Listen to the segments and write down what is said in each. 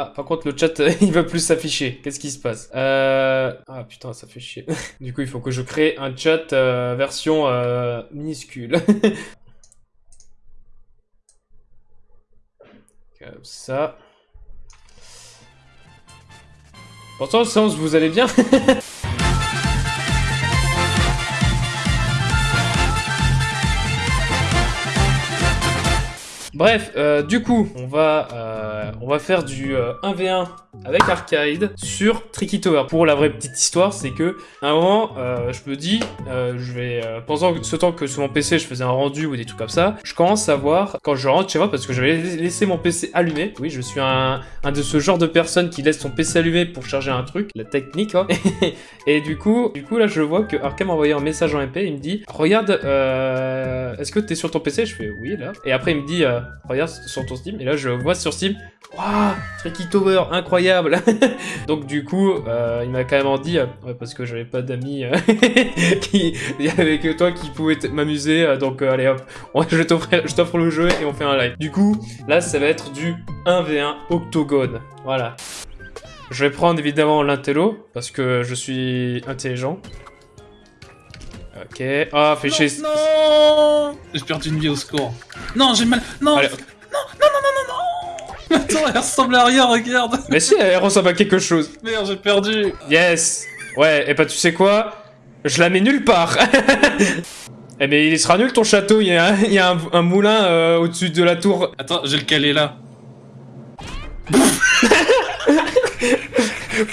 Ah, par contre, le chat, euh, il va plus s'afficher. Qu'est-ce qui se passe? Euh... Ah, putain, ça fait chier. du coup, il faut que je crée un chat euh, version minuscule. Comme ça. Pourtant, sens, vous allez bien? Bref, du coup, on va, on va faire du euh, 1v1 avec Arcade sur Tricky Tower. Pour la vraie petite histoire, c'est que à un moment, euh, je me dis, euh, je vais euh, pendant ce temps que sur mon PC je faisais un rendu ou des trucs comme ça, je commence à voir quand je rentre chez moi parce que j'avais laissé mon PC allumé. Oui, je suis un, de ce genre de personnes qui laisse son PC allumé pour charger un truc, la technique. Hein. Et du coup, du coup là, je vois que Arcade m'a envoyé un message en MP. Il me dit, regarde, est-ce que t'es sur ton PC Je fais oui là. Et après il me dit, regarde sur ton Steam. Et là, je vois sur Steam, waouh, Tricky Tower, incroyable. Donc du coup, euh, il m'a quand même dit, euh, ouais, parce que j'avais pas d'amis euh, qui, il y avait que toi qui pouvait t- m'amuser, euh, donc euh, allez hop, on- je t'offre, le jeu et on fait un live. Du coup, là, ça va être du 1v1 octogone. Voilà. Je vais prendre évidemment l'intello parce que je suis intelligent. Ok. Ah, fais chier. Non J'ai perdu une vie au score. Non, j'ai mal. Non Allez. Attends, elle ressemble à rien, regarde Mais si, elle ressemble à quelque chose. Merde, j'ai perdu Yes Ouais, et bah tu sais quoi? Je la mets nulle part Eh mais il sera nul ton château, il y a, un- il y a un, un moulin euh, au-dessus de la tour. Attends, j'ai le calé là.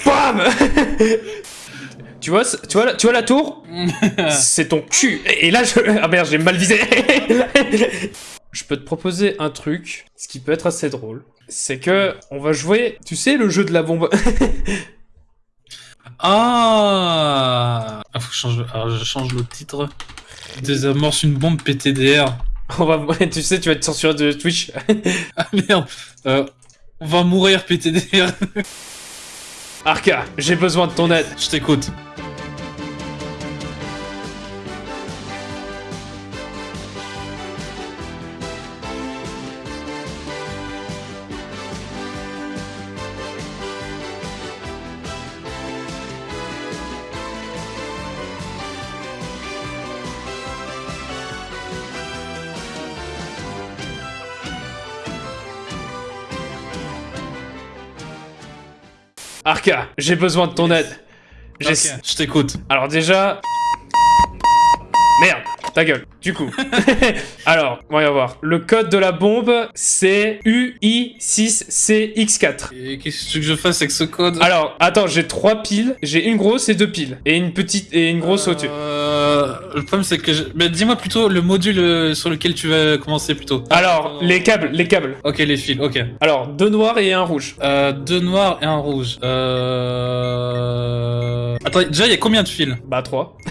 BAM Tu vois, tu vois, la- tu vois la tour? C'est ton cul. Et là, je... Ah merde, j'ai mal visé. Je peux te proposer un truc, ce qui peut être assez drôle. C'est que on va jouer, tu sais, le jeu de la bombe. Ah Ah, faut que je change, alors, je change le titre. Désamorce une bombe PTDR. on va, tu sais, tu vas être censuré de Twitch. Ah merde Euh, On va mourir PTDR. Arca, j'ai besoin de ton aide. Je t'écoute. Arca, j'ai besoin de ton aide. J'ai- Ok, je t'écoute. Alors déjà... Merde, ta gueule. Du coup. Alors, on va y voir. Le code de la bombe, c'est UI6CX4. Et qu'est-ce que tu veux que je fasse avec ce code? Alors, attends, j'ai trois piles. J'ai une grosse et deux piles. Et une petite et une grosse au-dessus. Le problème c'est que je... Mais dis-moi plutôt le module euh, sur lequel tu vas commencer plutôt. Alors, les câbles, les câbles. Ok, les fils, ok. Alors, deux noirs et un rouge. Euh, deux noirs et un rouge. Euh... Attends, déjà il y a combien de fils? Bah, trois.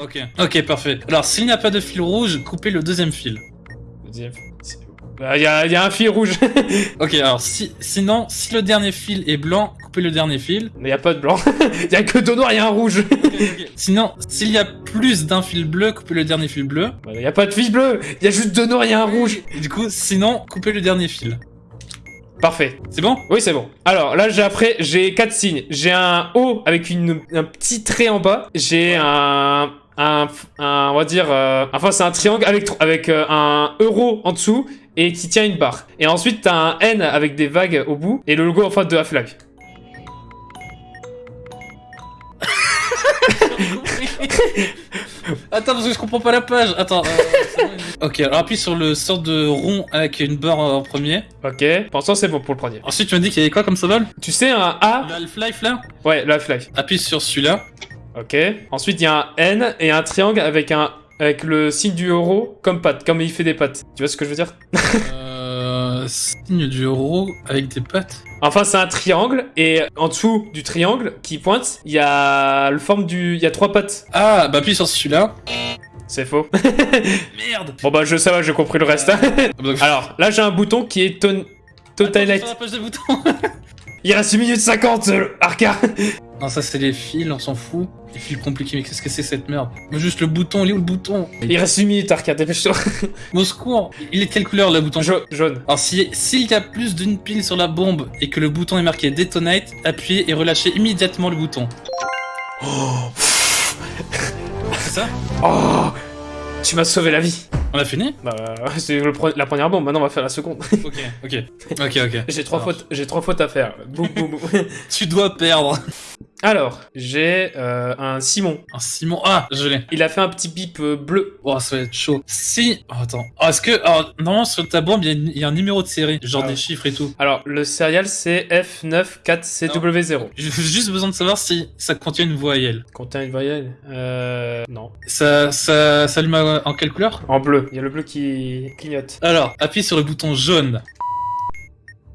Ok. Ok, parfait. Alors s'il n'y a pas de fil rouge, coupez le deuxième fil. Deuxième. Bah, y a, y a un fil rouge. Ok, alors si, sinon, si le dernier fil est blanc, coupez le dernier fil. Mais y a pas de blanc. y a que deux noirs et un rouge. Sinon, s'il y a plus d'un fil bleu, coupez le dernier fil bleu. Bah, y a pas de fil bleu. Y a juste deux noirs et un rouge. Et du coup, sinon, coupez le dernier fil. Parfait. C'est bon? Oui, c'est bon. Alors là, j'ai après, j'ai quatre signes. J'ai un O avec une, un petit trait en bas. J'ai un, un, un- on va dire, euh, enfin c'est un triangle avec avec euh, un euro en dessous et qui tient une barre. Et ensuite t'as un N avec des vagues au bout et le logo en fait de Half-Life. Attends, parce que je comprends pas la page. Attends. euh, c'est bon, il- ok, alors appuie sur le sort de rond avec une barre en premier. Ok. Pour l'instant, c'est bon pour le premier. Ensuite, tu m'as dit qu'il y avait quoi comme symbole? Tu sais un A? Le Half-Life là? Ouais, le Half-Life. Appuie sur celui-là. Ok. Ensuite, il y a un N et un triangle avec un avec le signe du euro comme patte, comme il fait des pattes. Tu vois ce que je veux dire? Euh, signe du euro avec des pattes. Enfin, c'est un triangle, et en dessous du triangle qui pointe, il y a le forme du... Il y a trois pattes. Ah, bah appuie sur celui-là. C'est faux. Merde bon bah, je sais pas, j'ai compris le reste. Alors, là, j'ai un bouton qui est ton... Attends, Total je la boutons. Il reste 1 minute 50, euh, Arca Non, ça c'est les fils, on s'en fout. Les fils compliqués, mais qu'est-ce que c'est cette merde? Mais Juste le bouton, il est où le bouton? Il reste une minute, Arcade, dépêche-toi. Au secours Il est de quelle couleur le bouton? Ja- jaune. Alors si- s'il y a plus d'une pile sur la bombe et que le bouton est marqué Detonate, appuyez et relâchez immédiatement le bouton. C'est ça? Oh Tu m'as sauvé la vie. On a fini? Bah, c'est le pre- la première bombe, maintenant on va faire la seconde. Ok, ok. Ok, ok. j'ai trois fautes, j'ai trois fautes à faire. Boum, boum, boum. Tu dois perdre. Alors, j'ai euh, un Simon. Un Simon. Ah, je l'ai. Il a fait un petit bip euh, bleu. Oh, ça va être chaud. Si. Oh, attends. Oh, Est-ce que. alors, normalement, sur ta bombe, il y, a y un numéro de série, genre Ah. des chiffres et tout. Alors, le serial c'est F94CW0. J'ai juste besoin de savoir si ça contient une voyelle. Contient une voyelle Euh. Non. Ça, ça s'allume en quelle couleur? En bleu. Il y a le bleu qui clignote. Alors, appuie sur le bouton jaune.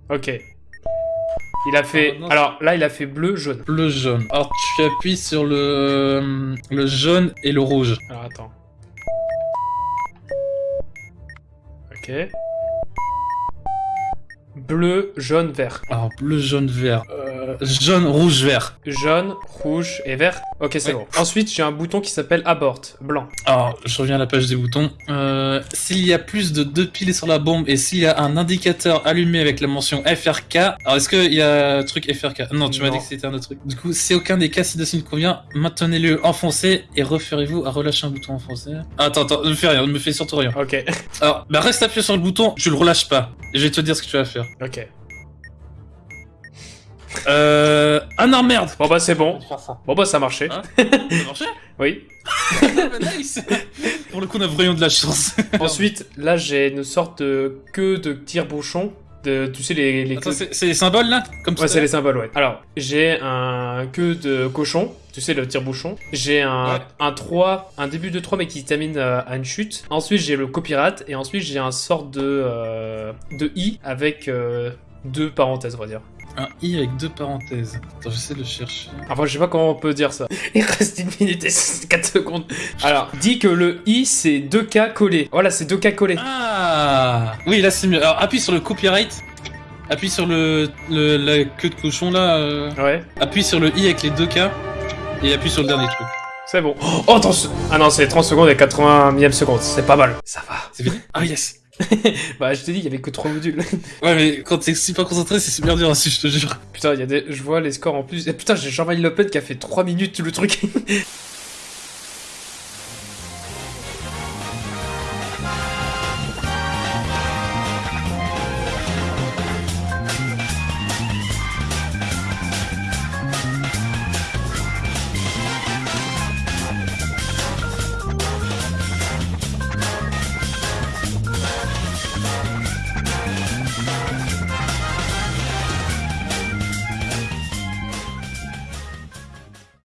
Ok. Il a fait. Ah, Alors là, il a fait bleu, jaune. Bleu jaune. Alors, tu appuies sur le, le jaune et le rouge. Alors attends. Ok. Bleu, jaune, vert. Alors, bleu, jaune, vert. Euh, jaune, rouge, vert. Jaune, rouge et vert. Ok, c'est bon. Ensuite, j'ai un bouton qui s'appelle Abort, blanc. Alors, je reviens à la page des boutons. Euh, s'il y a plus de deux piles sur la bombe et s'il y a un indicateur allumé avec la mention FRK, alors est-ce qu'il y a un truc FRK Non, tu m'as dit que c'était un autre truc. Du coup, si aucun des cas ci-dessus ne convient, maintenez-le enfoncé et referez-vous à relâcher un bouton enfoncé. Ah, Attends, attends, ne me fais rien, ne me fais surtout rien. Ok. Alors, bah reste appuyé sur le bouton, je le relâche pas. Et je vais te dire ce que tu vas faire. Ok. Euh... Ah non, merde Bon bah c'est bon. Bon bah ça a marché. Hein Ça a marché Oui. Nice Pour le coup, on a vraiment de la chance. Ensuite, là j'ai une sorte de queue de tire-bouchon. De, tu sais les, les Attends, queues- c'est c'est les symboles là Comme Ouais, ça c'est les symboles, ouais. Alors, j'ai un queue de cochon, tu sais, le tire-bouchon. J'ai un, Ouais. un 3, un début de 3, mais qui termine euh, à une chute. Ensuite, j'ai le copyright, et ensuite, j'ai un sort de, euh, de i avec euh, deux parenthèses, on va dire. Un i avec deux parenthèses. Attends, j'essaie de le chercher. Enfin, je sais pas comment on peut dire ça. Il reste une minute et 4 secondes. Alors, dis que le i, c'est 2 K collés. Voilà, c'est 2 K collés. Ah Oui, là c'est mieux. Alors appuie sur le copyright. Appuie sur le, le- la queue de cochon là. euh, Ouais, Appuie sur le i avec les deux K. Et appuie sur le dernier truc. c'est bon. Oh, attends, ce- ah non, c'est 30 secondes et 80 millième seconde. C'est pas mal. Ça va. C'est fini? Ah yes Bah, je t'ai dit, il y avait que 3 modules. Ouais, mais quand t'es super concentré, c'est super dur aussi, je te jure. Putain, il y a des... je vois les scores en plus. Et putain, j'ai Jean-Marie Le Pen qui a fait 3 minutes le truc.